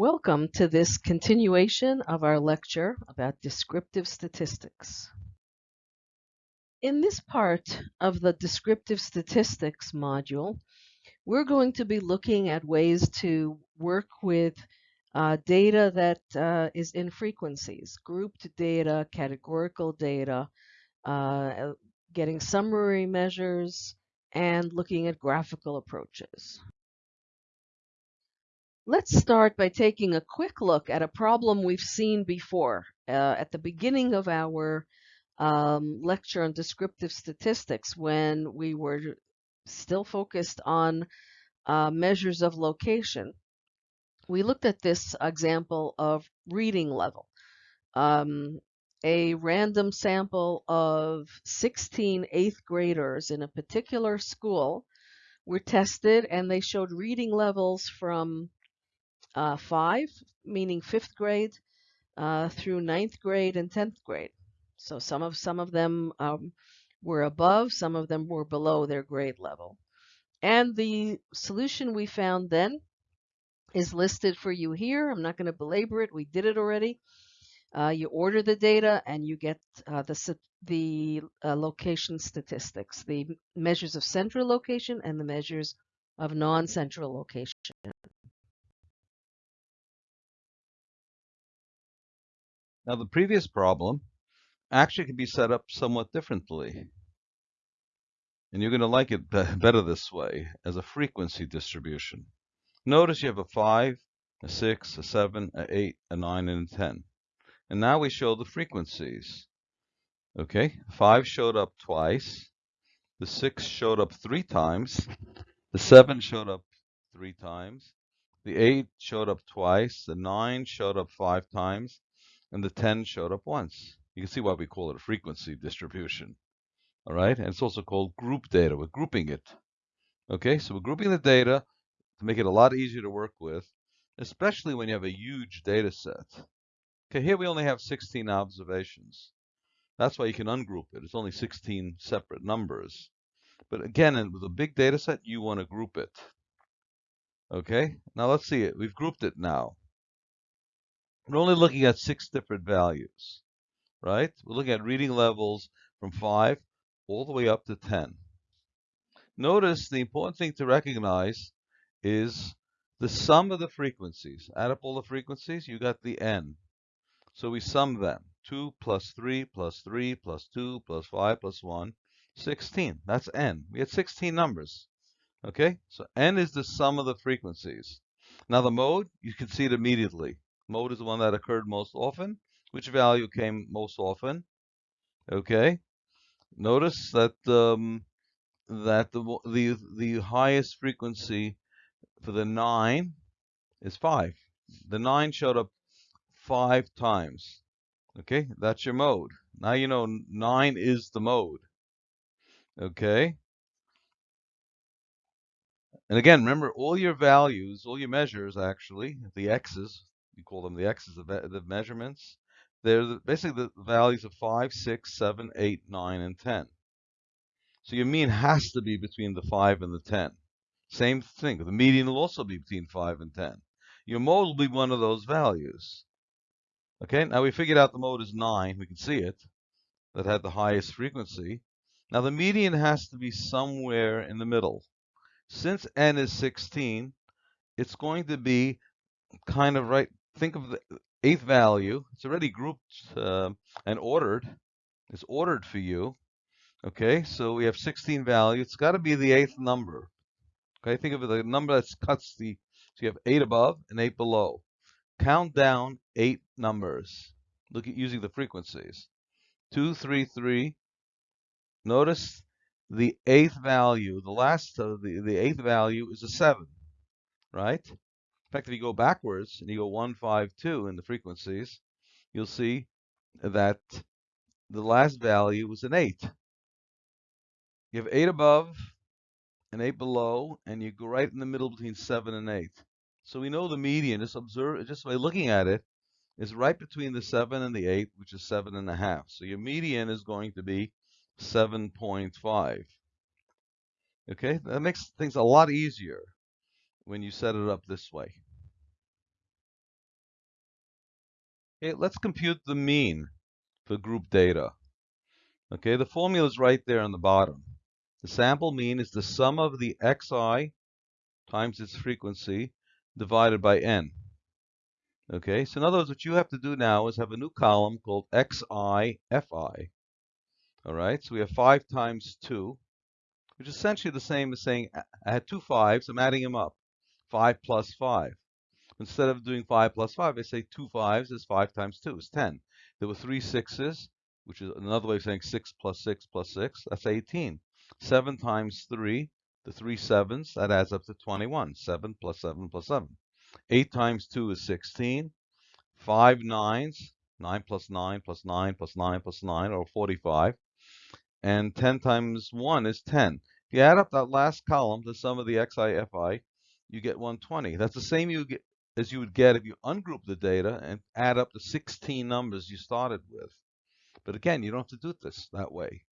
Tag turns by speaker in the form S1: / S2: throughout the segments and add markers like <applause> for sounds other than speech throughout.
S1: Welcome to this continuation of our lecture about descriptive statistics. In this part of the descriptive statistics module, we're going to be looking at ways to work with uh, data that uh, is in frequencies, grouped data, categorical data, uh, getting summary measures, and looking at graphical approaches. Let's start by taking a quick look at a problem we've seen before. Uh, at the beginning of our um, lecture on descriptive statistics when we were still focused on uh, measures of location, we looked at this example of reading level. Um, a random sample of 16 eighth graders in a particular school were tested and they showed reading levels from uh, five, meaning fifth grade, uh, through ninth grade and tenth grade. So some of some of them um, were above, some of them were below their grade level. And the solution we found then is listed for you here. I'm not going to belabor it. We did it already. Uh, you order the data and you get uh, the, the uh, location statistics, the measures of central location and the measures of non-central location.
S2: Now the previous problem actually can be set up somewhat differently. Hmm. And you're going to like it better this way, as a frequency distribution. Notice you have a 5, a 6, a 7, a 8, a 9, and a 10. And now we show the frequencies. Okay, 5 showed up twice. The 6 showed up three times. The 7 showed up three times. The 8 showed up twice. The 9 showed up five times and the 10 showed up once. You can see why we call it a frequency distribution. All right, and it's also called group data. We're grouping it. Okay, so we're grouping the data to make it a lot easier to work with, especially when you have a huge data set. Okay, here we only have 16 observations. That's why you can ungroup it. It's only 16 separate numbers. But again, with a big data set, you want to group it. Okay, now let's see it. We've grouped it now. We're only looking at six different values, right? We're looking at reading levels from 5 all the way up to 10. Notice the important thing to recognize is the sum of the frequencies. Add up all the frequencies, you got the n. So we sum them. 2 plus 3 plus 3 plus 2 plus 5 plus 1, 16. That's n. We had 16 numbers. Okay, so n is the sum of the frequencies. Now the mode, you can see it immediately. Mode is the one that occurred most often. Which value came most often? Okay. Notice that um, that the the the highest frequency for the nine is five. The nine showed up five times. Okay, that's your mode. Now you know nine is the mode. Okay. And again, remember all your values, all your measures actually, the x's, you call them the x's, the, the measurements. They're the, basically the values of 5, 6, 7, 8, 9, and 10. So your mean has to be between the 5 and the 10. Same thing. The median will also be between 5 and 10. Your mode will be one of those values. Okay, now we figured out the mode is 9. We can see it. That had the highest frequency. Now the median has to be somewhere in the middle. Since n is 16, it's going to be kind of right think of the eighth value. It's already grouped uh, and ordered. It's ordered for you. Okay, so we have 16 values. It's got to be the eighth number. Okay, think of the number that cuts the, so you have eight above and eight below. Count down eight numbers. Look at using the frequencies. Two, three, three. Notice the eighth value, the last, uh, the, the eighth value is a seven, right? In fact, if you go backwards and you go 1, 5, 2 in the frequencies, you'll see that the last value was an 8. You have 8 above and 8 below, and you go right in the middle between 7 and 8. So we know the median, just observe, just by looking at it, is right between the 7 and the 8, which is 7.5. So your median is going to be 7.5. Okay, that makes things a lot easier when you set it up this way. Okay, let's compute the mean for group data. Okay, the formula is right there on the bottom. The sample mean is the sum of the xi times its frequency divided by n. Okay, so in other words, what you have to do now is have a new column called xi fi. All right, so we have 5 times 2, which is essentially the same as saying I had two 5s, I'm adding them up. 5 plus 5. Instead of doing 5 plus 5, I say two 5s is 5 times 2 is 10. There were three 6s, which is another way of saying 6 plus 6 plus 6, that's 18. 7 times 3, the three 7s, that adds up to 21. 7 plus 7 plus 7. 8 times 2 is 16. 5 9s, 9 plus 9 plus 9 plus 9 plus 9, or 45. And 10 times 1 is 10. If you add up that last column, the sum of the XIFI, you get 120. That's the same you get, as you would get if you ungroup the data and add up the 16 numbers you started with. But again, you don't have to do this that way.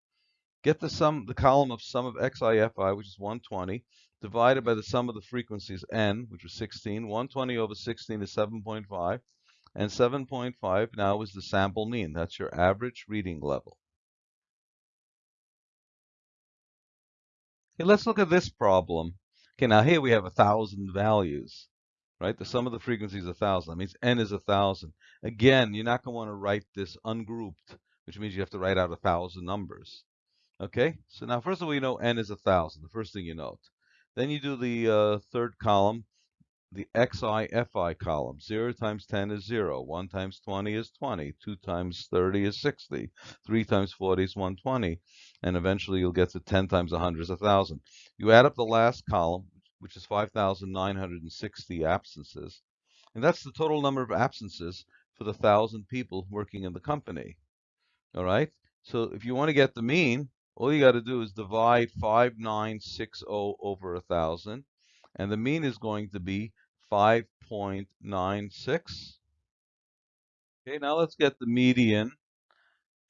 S2: Get the sum, the column of sum of XIFI, which is 120, divided by the sum of the frequencies n, which was 16. 120 over 16 is 7.5. And 7.5 now is the sample mean. That's your average reading level. Okay, let's look at this problem. Okay, now here we have a thousand values, right? The sum of the frequencies is a thousand. That means n is a thousand. Again, you're not going to want to write this ungrouped, which means you have to write out a thousand numbers. Okay, so now first of all, you know n is a thousand, the first thing you note. Then you do the uh, third column, the xi fi column. 0 times 10 is 0, 1 times 20 is 20, 2 times 30 is 60, 3 times 40 is 120, and eventually you'll get to 10 times 100 is 1,000. You add up the last column, which is 5,960 absences, and that's the total number of absences for the 1,000 people working in the company. All right, so if you want to get the mean, all you got to do is divide 5960 over 1,000, and the mean is going to be 5.96. Okay, now let's get the median,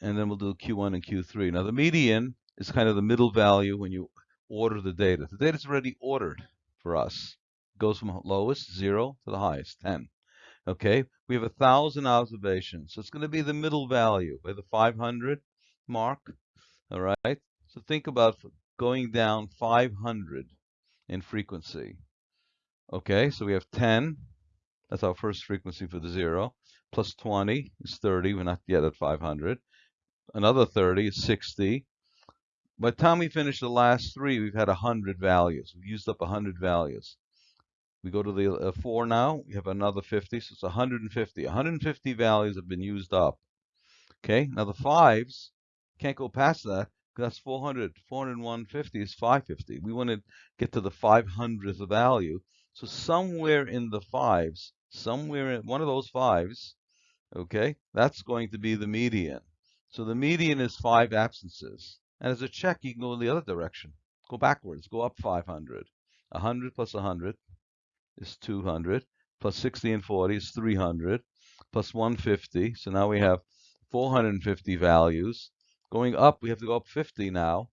S2: and then we'll do Q1 and Q3. Now the median is kind of the middle value when you order the data. The data is already ordered for us. It goes from lowest, 0, to the highest, 10. Okay, we have a 1,000 observations, so it's going to be the middle value by the 500 mark. All right, so think about going down 500 in frequency. Okay, so we have 10, that's our first frequency for the zero, plus 20 is 30, we're not yet at 500. Another 30 is 60. By the time we finish the last three, we've had 100 values. We've used up 100 values. We go to the uh, 4 now, we have another 50, so it's 150. 150 values have been used up. Okay, now the 5s, can't go past that that's 400. 450 is 550. We want to get to the 500th value. So somewhere in the fives, somewhere in one of those fives, okay, that's going to be the median. So the median is five absences. And as a check, you can go in the other direction. Go backwards. Go up 500. 100 plus 100 is 200. Plus 60 and 40 is 300. Plus 150. So now we have 450 values. Going up, we have to go up 50 now.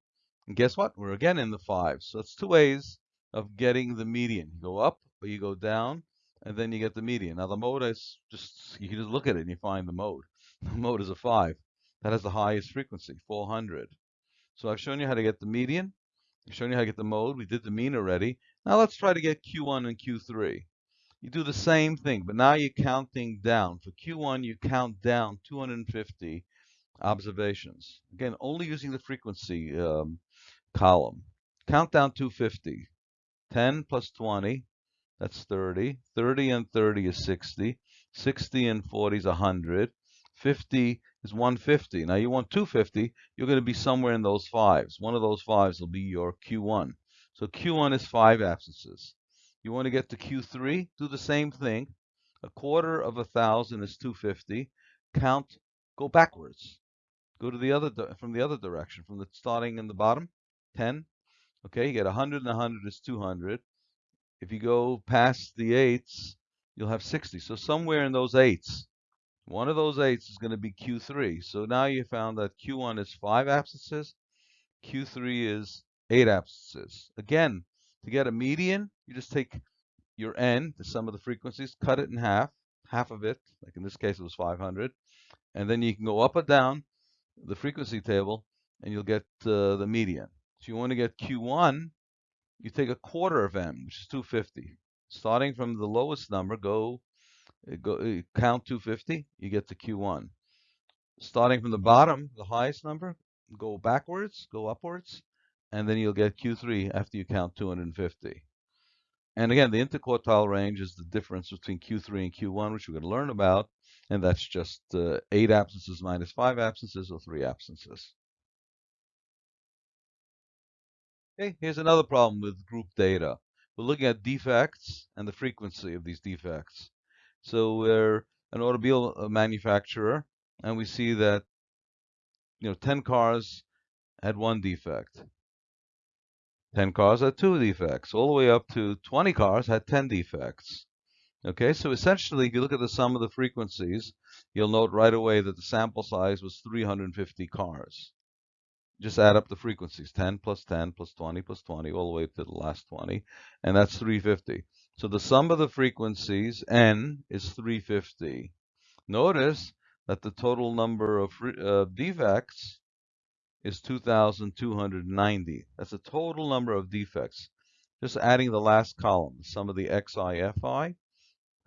S2: And guess what? We're again in the fives. So it's two ways of getting the median. You go up or you go down, and then you get the median. Now the mode is just, you can just look at it and you find the mode. <laughs> The mode is a 5. That has the highest frequency, 400. So I've shown you how to get the median. I've shown you how to get the mode. We did the mean already. Now let's try to get Q1 and Q3. You do the same thing, but now you're counting down. For Q1, you count down 250 observations. Again, only using the frequency um, column. Countdown 250. 10 plus 20, that's 30. 30 and 30 is 60. 60 and 40 is 100. 50 is 150. Now you want 250, you're going to be somewhere in those fives. One of those fives will be your Q1. So Q1 is five absences. You want to get to Q3, do the same thing. A quarter of a thousand is 250. Count, go backwards. Go to the other from the other direction, from the starting in the bottom, 10. Okay, you get 100 and 100 is 200. If you go past the eights, you'll have 60. So somewhere in those eights, one of those eights is going to be Q3. So now you found that Q1 is 5 absences, Q3 is 8 absences. Again, to get a median, you just take your n, the sum of the frequencies, cut it in half. half of it, like in this case it was 500, and then you can go up or down the frequency table and you'll get uh, the median. So you want to get Q1, you take a quarter of n, which is 250. Starting from the lowest number, go, uh, go uh, count 250, you get to Q1. Starting from the bottom, the highest number, go backwards, go upwards, and then you'll get Q3 after you count 250. And again, the interquartile range is the difference between Q3 and Q1, which we're going to learn about, and that's just uh, 8 absences minus 5 absences or 3 absences. Okay, here's another problem with group data. We're looking at defects and the frequency of these defects. So we're an automobile uh, manufacturer, and we see that you know 10 cars had one defect. 10 cars had two defects. All the way up to 20 cars had 10 defects. Okay, so essentially, if you look at the sum of the frequencies, you'll note right away that the sample size was 350 cars. Just add up the frequencies, 10 plus 10 plus 20 plus 20, all the way to the last 20, and that's 350. So the sum of the frequencies, n, is 350. Notice that the total number of uh, defects is 2,290. That's the total number of defects. Just adding the last column, the sum of the xi, fi,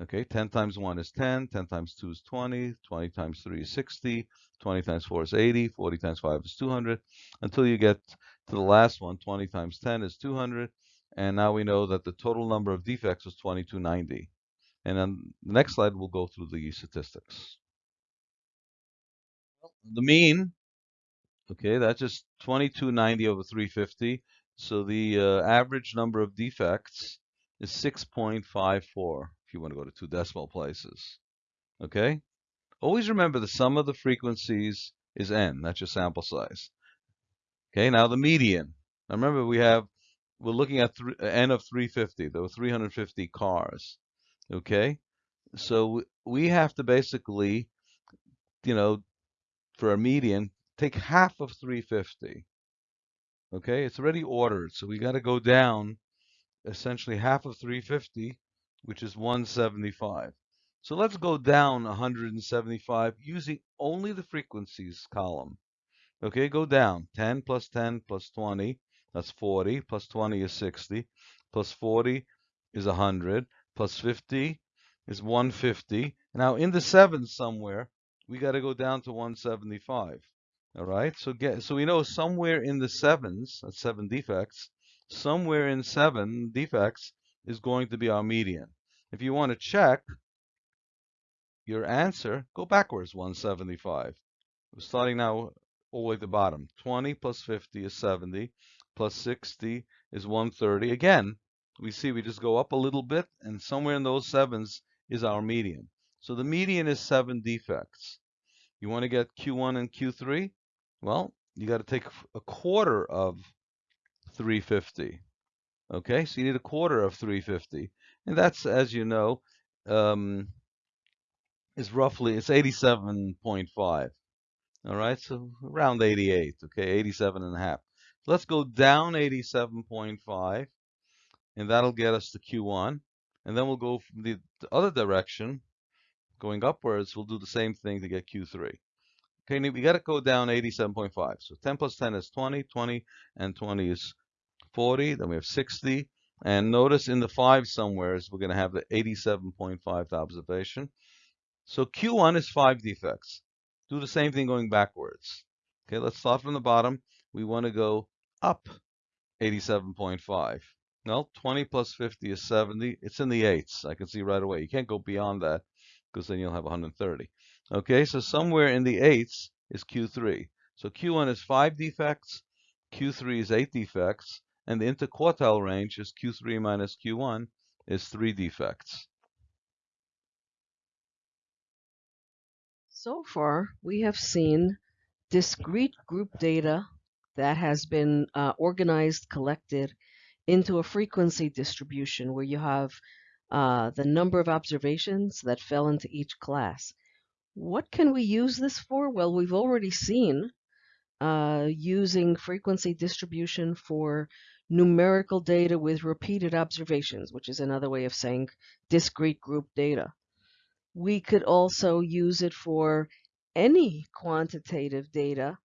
S2: Okay, 10 times 1 is 10, 10 times 2 is 20, 20 times 3 is 60, 20 times 4 is 80, 40 times 5 is 200, until you get to the last one, 20 times 10 is 200, and now we know that the total number of defects was 2290. And on the next slide, we'll go through the statistics. The mean, okay, that's just 2290 over 350. So the uh, average number of defects is 6.54 if you want to go to two decimal places. Okay? Always remember the sum of the frequencies is n. That's your sample size. Okay, now the median. Now remember we have, we're looking at th uh, n of 350. There were 350 cars. Okay? So we have to basically, you know, for a median, take half of 350. Okay, it's already ordered, so we got to go down essentially half of 350 which is 175. So let's go down 175 using only the frequencies column. Okay, go down. 10 plus 10 plus 20, that's 40, plus 20 is 60, plus 40 is 100, plus 50 is 150. Now in the sevens somewhere, we got to go down to 175. All right, so get so we know somewhere in the sevens, that's seven defects, somewhere in seven defects, is going to be our median. If you want to check your answer, go backwards 175. We're starting now all the way at the bottom. 20 plus 50 is 70, plus 60 is 130. Again, we see we just go up a little bit, and somewhere in those sevens is our median. So the median is seven defects. You want to get Q1 and Q3? Well, you got to take a quarter of 350. Okay, so you need a quarter of 350. And that's, as you know, um, is roughly, it's 87.5. All right, so around 88, okay, 87 and a half. Let's go down 87.5, and that'll get us to Q1. And then we'll go from the, the other direction, going upwards, we'll do the same thing to get Q3. Okay, we got to go down 87.5. So 10 plus 10 is 20, 20, and 20 is 40, then we have 60, and notice in the 5 somewheres, we're going to have the 87.5th observation. So Q1 is 5 defects. Do the same thing going backwards. Okay, let's start from the bottom. We want to go up 87.5. Well, 20 plus 50 is 70. It's in the 8s. I can see right away. You can't go beyond that because then you'll have 130. Okay, so somewhere in the 8s is Q3. So Q1 is 5 defects. Q3 is 8 defects and the interquartile range is Q3 minus Q1 is three defects.
S1: So far, we have seen discrete group data that has been uh, organized, collected into a frequency distribution where you have uh, the number of observations that fell into each class. What can we use this for? Well, we've already seen uh, using frequency distribution for numerical data with repeated observations, which is another way of saying discrete group data. we could also use it for any quantitative data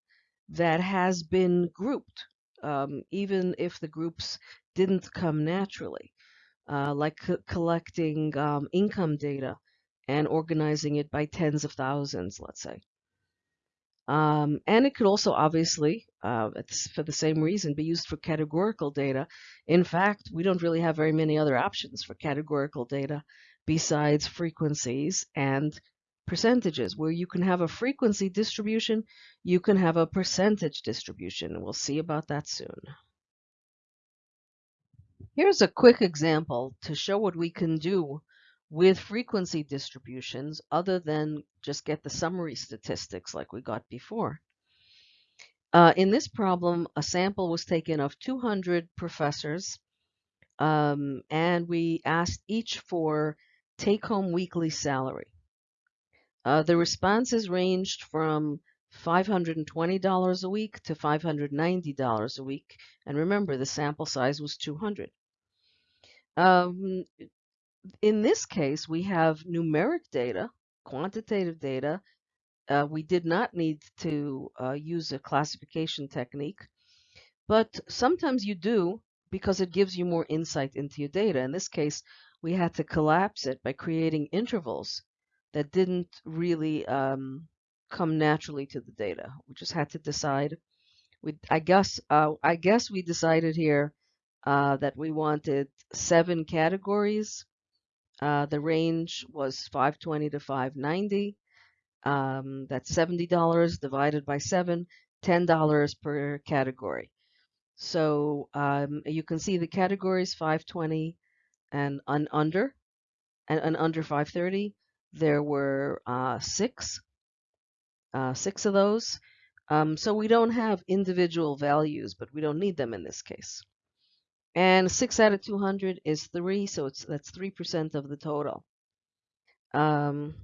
S1: that has been grouped, um, even if the groups didn't come naturally, uh, like co- collecting um, income data and organizing it by tens of thousands, let's say. Um, and it could also obviously, uh, for the same reason, be used for categorical data. In fact, we don't really have very many other options for categorical data besides frequencies and percentages. Where you can have a frequency distribution, you can have a percentage distribution. We'll see about that soon. Here's a quick example to show what we can do with frequency distributions other than just get the summary statistics like we got before. Uh, in this problem, a sample was taken of 200 professors, um, and we asked each for take-home weekly salary. Uh, the responses ranged from $520 a week to $590 a week. And remember, the sample size was 200. Um, in this case, we have numeric data, quantitative data. Uh, we did not need to uh, use a classification technique, but sometimes you do because it gives you more insight into your data. In this case, we had to collapse it by creating intervals that didn't really um, come naturally to the data. We just had to decide. We, I guess, uh, I guess we decided here uh, that we wanted seven categories uh, the range was 520 to 590. Um, that's $70 divided by seven, $10 per category. So um, you can see the categories 520 and un under, and, and under 530. There were uh, six, uh, six of those. Um, so we don't have individual values, but we don't need them in this case. And 6 out of 200 is 3, so it's that's 3% of the total. Um,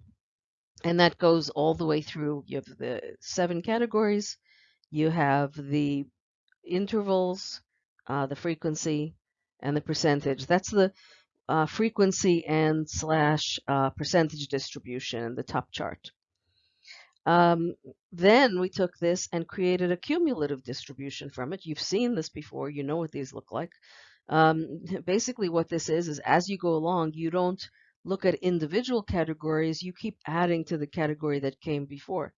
S1: and that goes all the way through. You have the seven categories, you have the intervals, uh, the frequency, and the percentage. That's the uh, frequency and slash uh, percentage distribution in the top chart. Um, then we took this and created a cumulative distribution from it. You've seen this before. You know what these look like. Um, <laughs> basically, what this is, is as you go along, you don't look at individual categories. You keep adding to the category that came before.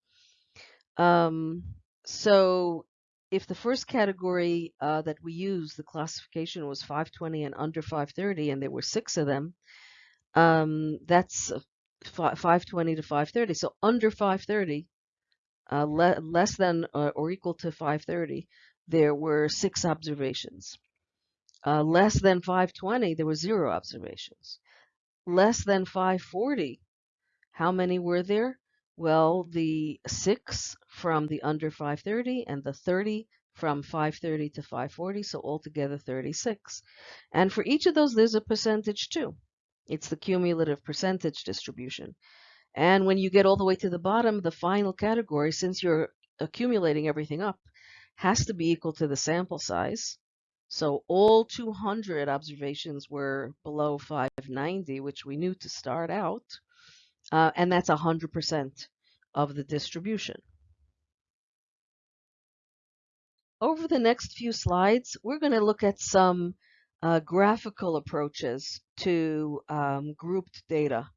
S1: Um, so if the first category uh, that we used, the classification was 520 and under 530, and there were six of them, um, that's 520 to 530. So under 530, uh, le less than uh, or equal to 530, there were six observations. Uh, less than 520, there were zero observations. Less than 540, how many were there? Well, the six from the under 530 and the 30 from 530 to 540, so altogether 36. And for each of those, there's a percentage too. It's the cumulative percentage distribution. And when you get all the way to the bottom, the final category, since you're accumulating everything up, has to be equal to the sample size. So all 200 observations were below 590, which we knew to start out, uh, and that's 100% of the distribution. Over the next few slides, we're going to look at some uh, graphical approaches to um, grouped data,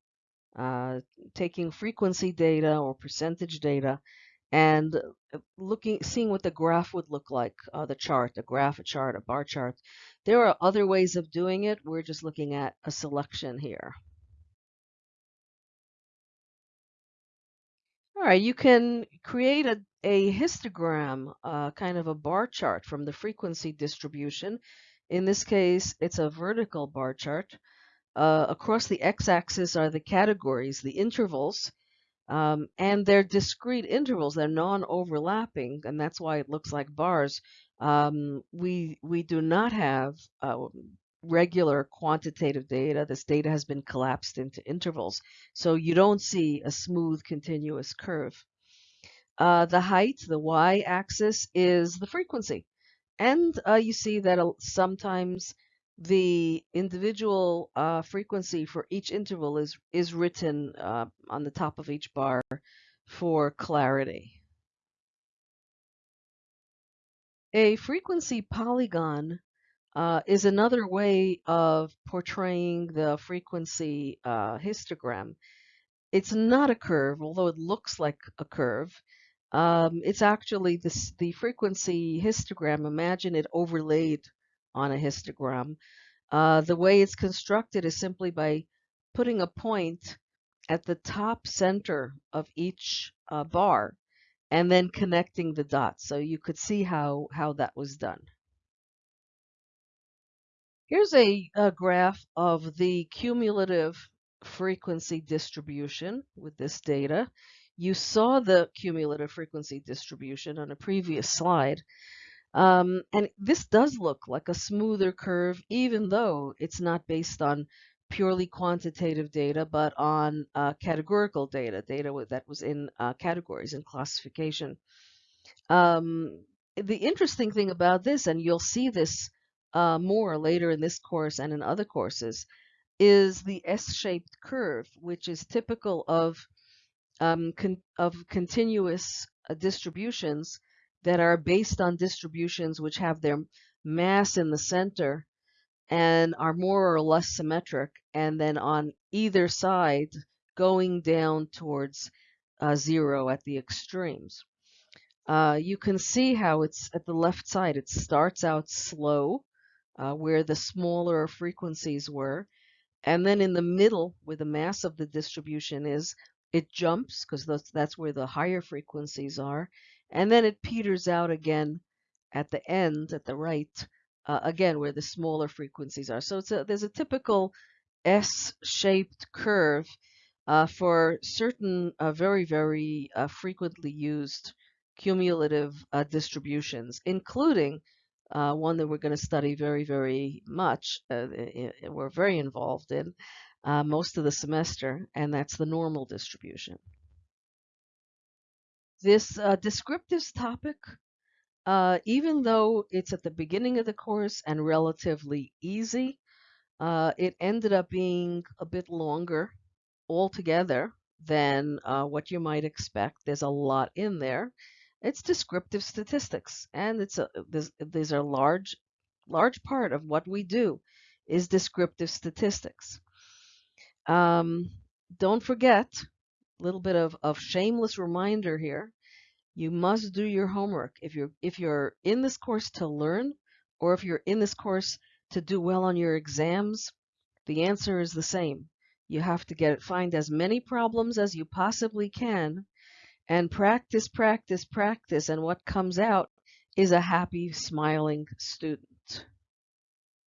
S1: uh, taking frequency data or percentage data and uh, looking, seeing what the graph would look like, uh, the chart, a graph, a chart, a bar chart. There are other ways of doing it. We're just looking at a selection here. All right, you can create a, a histogram, uh, kind of a bar chart from the frequency distribution. In this case, it's a vertical bar chart. Uh, across the x-axis are the categories, the intervals, um, and they're discrete intervals. They're non-overlapping, and that's why it looks like bars. Um, we we do not have uh, regular quantitative data. This data has been collapsed into intervals, so you don't see a smooth continuous curve. Uh, the height, the y-axis, is the frequency, and uh, you see that sometimes the individual uh, frequency for each interval is, is written uh, on the top of each bar for clarity. A frequency polygon uh, is another way of portraying the frequency uh, histogram. It's not a curve, although it looks like a curve. Um, it's actually this, the frequency histogram. Imagine it overlaid on a histogram. Uh, the way it's constructed is simply by putting a point at the top center of each uh, bar and then connecting the dots. So you could see how, how that was done. Here's a, a graph of the cumulative frequency distribution with this data. You saw the cumulative frequency distribution on a previous slide. Um, and this does look like a smoother curve, even though it's not based on purely quantitative data, but on uh, categorical data, data that was in uh, categories and classification. Um, the interesting thing about this, and you'll see this uh, more later in this course and in other courses, is the S-shaped curve, which is typical of um, con of continuous uh, distributions that are based on distributions which have their mass in the center and are more or less symmetric, and then on either side going down towards uh, zero at the extremes. Uh, you can see how it's at the left side. It starts out slow, uh, where the smaller frequencies were, and then in the middle, where the mass of the distribution is, it jumps because that's, that's where the higher frequencies are, and then it peters out again at the end, at the right, uh, again, where the smaller frequencies are. So a, there's a typical S-shaped curve uh, for certain uh, very, very uh, frequently used cumulative uh, distributions, including uh, one that we're going to study very, very much. we're very involved in most of the semester, and that's the normal distribution. This descriptives topic uh, even though it's at the beginning of the course and relatively easy, uh, it ended up being a bit longer altogether than uh, what you might expect. There's a lot in there. It's descriptive statistics, and it's a these are large, large part of what we do is descriptive statistics. Um, don't forget, a little bit of, of shameless reminder here, you must do your homework. If you're if you're in this course to learn, or if you're in this course to do well on your exams, the answer is the same. You have to get find as many problems as you possibly can and practice, practice, practice, and what comes out is a happy, smiling student.